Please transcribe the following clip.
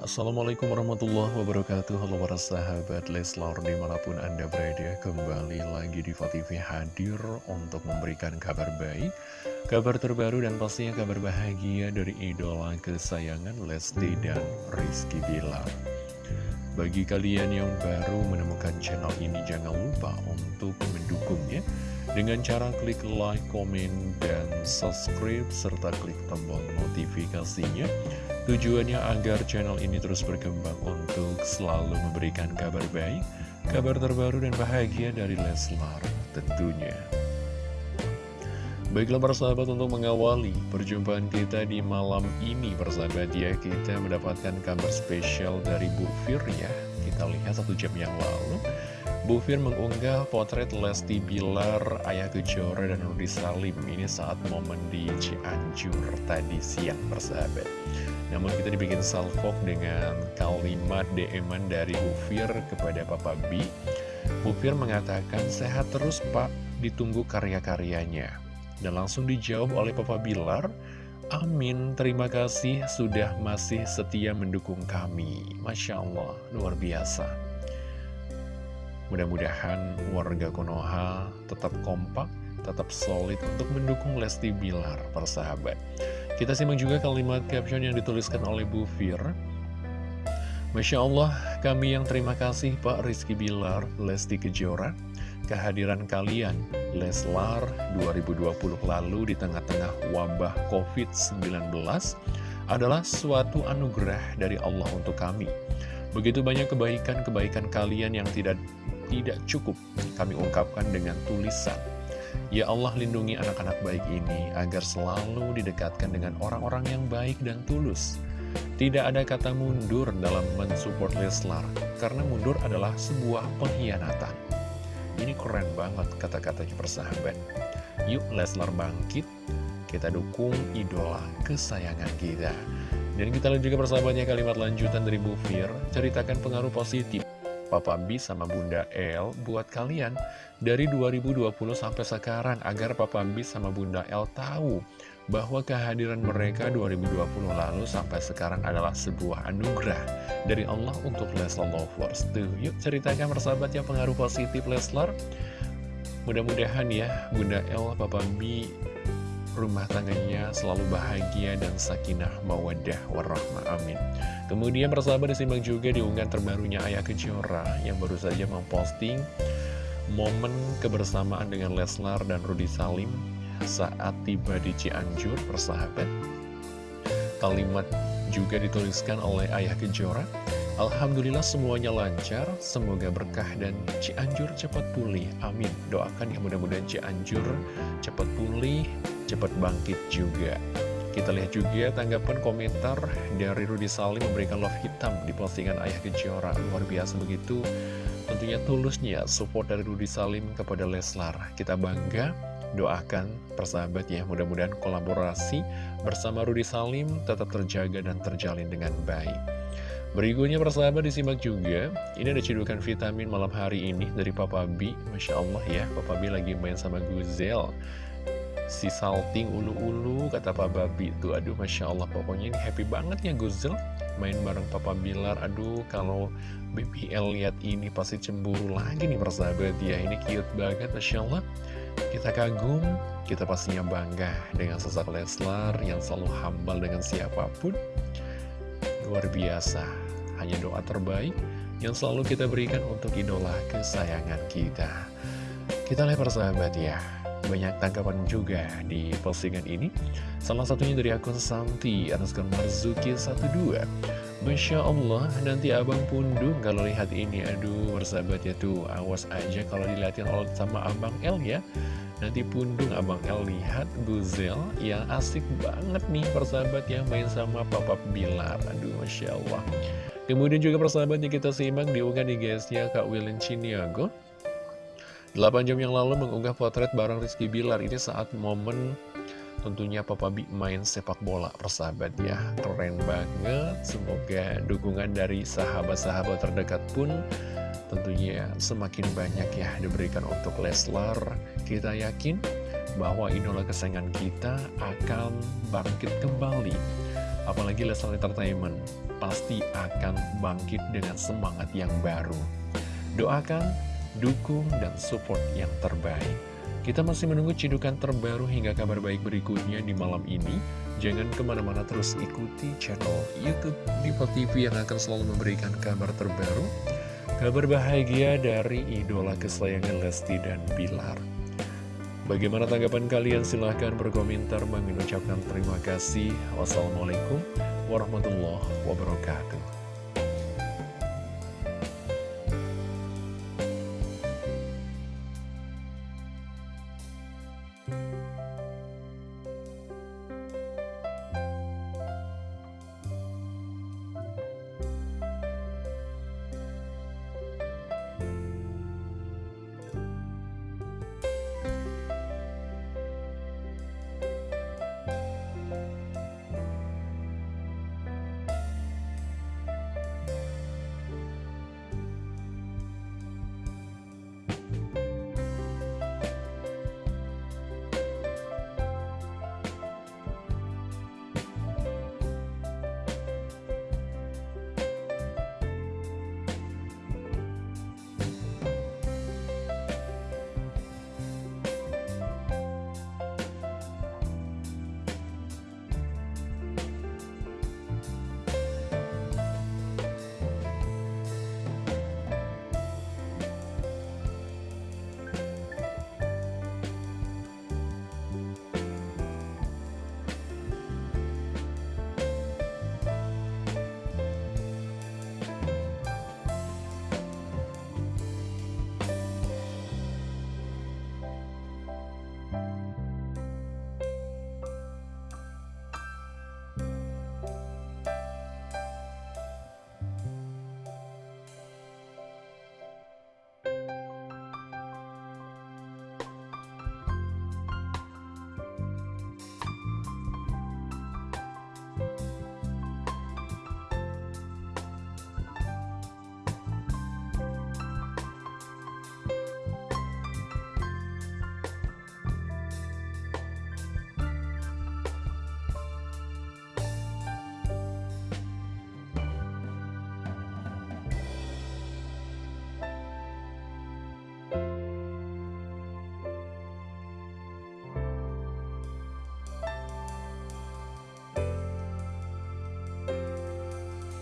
Assalamualaikum warahmatullahi wabarakatuh. Halo para sahabat Leslar di mana pun anda berada Kembali lagi di TV hadir untuk memberikan kabar baik Kabar terbaru dan pastinya kabar bahagia dari idola kesayangan Lesti dan Rizky Bilar. Bagi kalian yang baru menemukan channel ini jangan lupa untuk mendukungnya dengan cara klik like, komen, dan subscribe, serta klik tombol notifikasinya. Tujuannya agar channel ini terus berkembang untuk selalu memberikan kabar baik, kabar terbaru dan bahagia dari Leslar tentunya. Baiklah para sahabat untuk mengawali perjumpaan kita di malam ini persahabat ya Kita mendapatkan kabar spesial dari Bu Fir ya Kita lihat satu jam yang lalu Bu Fir mengunggah potret Lesti Bilar, Ayah Kejora, dan Rudi Salim. Ini saat momen di Cianjur tadi siang persahabat. Namun kita dibikin salvok dengan kalimat dm dari Bu Fir kepada Papa B. Bu Fir mengatakan sehat terus pak, ditunggu karya-karyanya. Dan langsung dijawab oleh Papa Bilar Amin, terima kasih. Sudah masih setia mendukung kami. Masya Allah, luar biasa Mudah-mudahan warga Konoha tetap kompak, tetap solid untuk mendukung Lesti Bilar, persahabat. Kita simak juga kalimat caption yang dituliskan oleh Bu Fir. Masya Allah, kami yang terima kasih Pak Rizky Bilar, Lesti Kejora, kehadiran kalian, Leslar 2020 lalu di tengah-tengah wabah COVID-19 adalah suatu anugerah dari Allah untuk kami. Begitu banyak kebaikan-kebaikan kalian yang tidak tidak cukup kami ungkapkan dengan tulisan. Ya Allah lindungi anak-anak baik ini agar selalu didekatkan dengan orang-orang yang baik dan tulus. Tidak ada kata mundur dalam mensupport Leslar, karena mundur adalah sebuah pengkhianatan. Ini keren banget kata-katanya persahabat. Yuk Leslar bangkit, kita dukung idola kesayangan kita. Dan kita lihat juga persahabatnya kalimat lanjutan dari Bu Fir, ceritakan pengaruh positif Papa B sama Bunda L buat kalian dari 2020 sampai sekarang agar Papa B sama Bunda L tahu bahwa kehadiran mereka 2020 lalu sampai sekarang adalah sebuah anugerah dari Allah untuk Leslar Lovers. Tuh, yuk ceritakan persahabat yang pengaruh positif Leslar. Mudah-mudahan ya Bunda L, Papa B rumah tangganya selalu bahagia dan sakinah mawadah warahmah amin. Kemudian persahabat disimak juga di unggahan terbarunya Ayah Kejora yang baru saja memposting momen kebersamaan dengan Leslar dan Rudi Salim saat tiba di Cianjur persahabat. Kalimat juga dituliskan oleh Ayah Kejora Alhamdulillah semuanya lancar, semoga berkah dan Cianjur cepat pulih. Amin. Doakan ya mudah-mudahan Cianjur cepat pulih, cepat bangkit juga. Kita lihat juga tanggapan komentar dari Rudi Salim memberikan love hitam di postingan Ayah Kejora. Luar biasa begitu. Tentunya tulusnya support dari Rudi Salim kepada Leslar. Kita bangga, doakan persahabat ya. Mudah-mudahan kolaborasi bersama Rudi Salim tetap terjaga dan terjalin dengan baik. Berikutnya persahabat disimak juga. Ini ada cedukan vitamin malam hari ini dari Papa B. Masya Allah ya Papa B lagi main sama Guzel. Si salting ulu-ulu kata Papa B Tuh. Aduh Masya Allah pokoknya ini happy banget ya Guzel. Main bareng Papa Bilar. Aduh kalau BPL lihat ini pasti cemburu lagi nih persahabat ya. Ini cute banget Masya Allah. Kita kagum Kita pastinya bangga dengan sosok Leslar Yang selalu hambal dengan siapa pun. Luar biasa Hanya doa terbaik yang selalu kita berikan untuk idola kesayangan kita Kita lihat persahabat ya Banyak tanggapan juga di postingan ini Salah satunya dari akun Santi Anuskan Marzuki 12 Masya Allah, nanti abang pundung kalau lihat ini Aduh, persahabat ya tuh Awas aja kalau dilihatin sama abang L ya Nanti pundung Abang El lihat Guzel yang asik banget nih persahabat yang main sama Papa Bilar. Aduh Masya Allah. Kemudian juga persahabatnya kita simak diunggah di guysnya Kak Wilin Ciniago. 8 jam yang lalu mengunggah potret bareng Rizky Bilar ini saat momen tentunya Papa Bi main sepak bola persahabat ya keren banget semoga dukungan dari sahabat-sahabat terdekat pun tentunya semakin banyak ya diberikan untuk Leslar. Kita yakin bahwa idola kesayangan kita akan bangkit kembali apalagi Leslar Entertainment, pasti akan bangkit dengan semangat yang baru. Doakan, dukung, dan support yang terbaik. Kita masih menunggu cidukan terbaru hingga kabar baik berikutnya di malam ini. Jangan ke mana-mana terus ikuti channel Youtube Diva TV yang akan selalu memberikan kabar terbaru. Kabar bahagia dari idola kesayangan Lesti dan Bilar. Bagaimana tanggapan kalian? Silahkan berkomentar. Mengucapkan terima kasih. Wassalamualaikum warahmatullahi wabarakatuh.